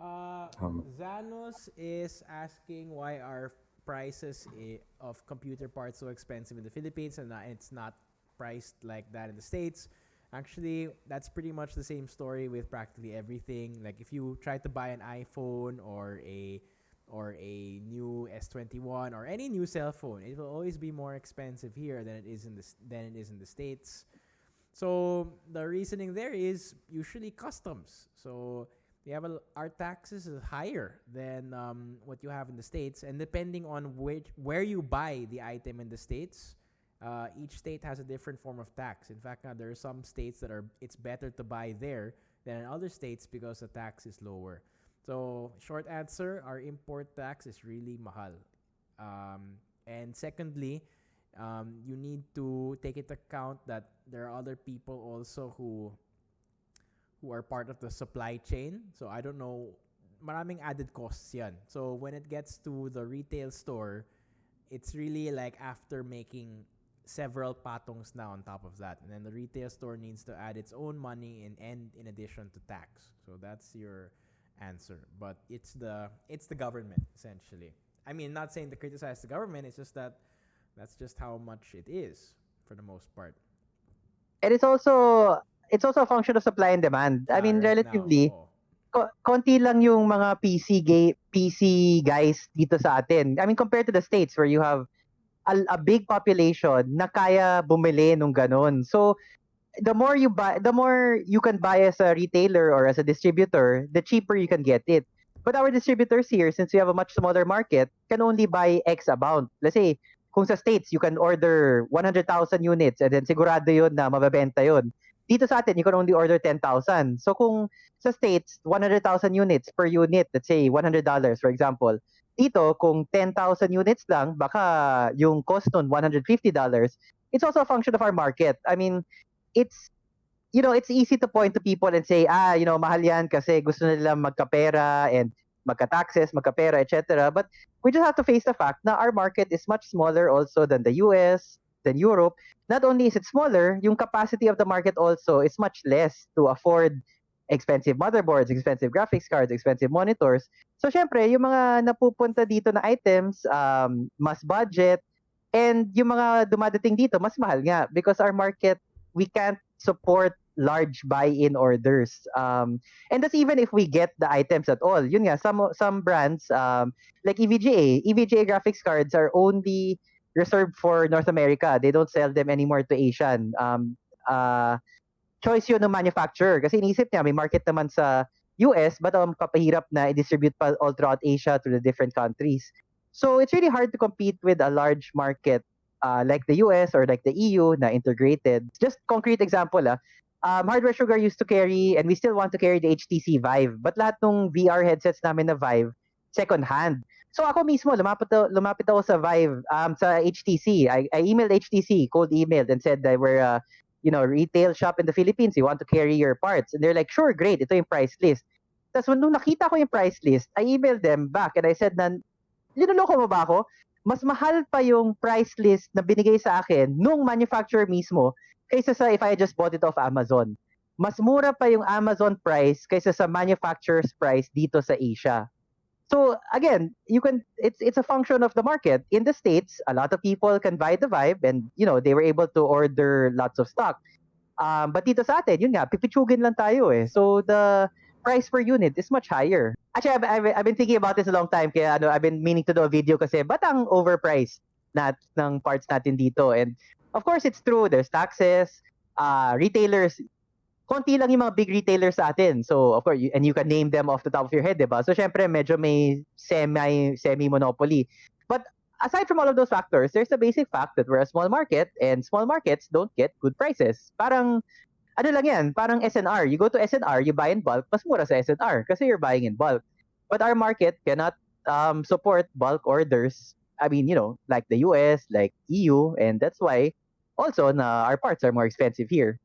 Uh, Um, Zanos is asking why are prices of computer parts so expensive in the Philippines and not, it's not priced like that in the States. Actually, that's pretty much the same story with practically everything. Like if you try to buy an iPhone or a or a new S21 or any new cell phone, it will always be more expensive here than it is in the than it is in the States. So the reasoning there is usually customs. So we have a, our taxes is higher than um, what you have in the states, and depending on which where you buy the item in the states, uh, each state has a different form of tax. In fact, uh, there are some states that are it's better to buy there than in other states because the tax is lower. So short answer, our import tax is really mahal. Um, and secondly, um, you need to take into account that there are other people also who who are part of the supply chain. So I don't know, maraming added costs yan. So when it gets to the retail store, it's really like after making several patongs now on top of that. And then the retail store needs to add its own money in and in addition to tax. So that's your answer. But it's the it's the government essentially. I mean, not saying to criticize the government, it's just that that's just how much it is for the most part. It's also it's also a function of supply and demand. I Ah, mean, right now, relatively, ko- konti lang yung mga PC gay, PC guys dito sa atin. I mean, compared to the States where you have a, a big population na kaya bumili nung ganun. So, the more you buy, the more you can buy as a retailer or as a distributor, the cheaper you can get it. But our distributors here, since we have a much smaller market, can only buy X amount. Let's say, kung sa States, you can order 100,000 units and then sigurado yun na mababenta yun. Dito sa atin, you can only order 10,000. So kung sa States, 100,000 units per unit, let's say $100 for example. Dito, kung 10,000 units lang, baka yung cost nun $150. It's also a function of our market. I mean, it's you know, it's easy to point to people and say, ah, you know, mahal yan kasi gusto nila magkapera and magka-taxes, magkapera, etc. But we just have to face the fact na our market is much smaller also than the US, than Europe. Not only is it smaller, yung capacity of the market also is much less to afford expensive motherboards, expensive graphics cards, expensive monitors. So, syempre, yung mga napupunta dito na items, um, mas budget, and yung mga dumadating dito, mas mahal nga because our market, we can't support large buy-in orders. Um, and that's even if we get the items at all. Yun nga, some some brands um, like EVGA, EVGA graphics cards are only reserved for North America. They don't sell them anymore to Asian. Um, uh, choice yun ng manufacturer kasi inisip niya may market naman sa US but ang kapahirap na i-distribute pa all throughout Asia to the different countries. So it's really hard to compete with a large market uh, like the US or like the EU na integrated. Just concrete example ah, um, Hardware Sugar used to carry and we still want to carry the HTC Vive but lahat ng VR headsets namin na Vive second hand. So ako mismo lumapit lumapit ako sa Vive um sa HTC. I, I emailed HTC, cold emailed and said that we're uh, you know, retail shop in the Philippines, you want to carry your parts. And they're like, sure, great, ito yung price list. Tapos nung nakita ko yung price list, I emailed them back and I said na, linuloko mo ba ako? Mas mahal pa yung price list na binigay sa akin nung manufacturer mismo kaysa sa if I just bought it off Amazon. Mas mura pa yung Amazon price kaysa sa manufacturer's price dito sa Asia. So again, you can it's it's a function of the market. In the states, a lot of people can buy the Vibe and you know, they were able to order lots of stock. Um, but dito sa atin, yun nga, pipitsugin lang tayo eh. So the price per unit is much higher. Actually, I've, I've, I've been thinking about this a long time kaya ano, I've been meaning to do a video kasi ba't ang overpriced nat ng parts natin dito? And of course, it's true. There's taxes. Uh, retailers, konti lang yung mga big retailers sa atin. So, of course, you, and you can name them off the top of your head, di ba? So, syempre, medyo may semi, semi-monopoly. But aside from all of those factors, there's the basic fact that we're a small market and small markets don't get good prices. Parang, ano lang yan, parang SNR. You go to SNR, you buy in bulk, mas mura sa SNR kasi you're buying in bulk. But our market cannot um, support bulk orders. I mean, you know, like the US, like EU, and that's why also na our parts are more expensive here.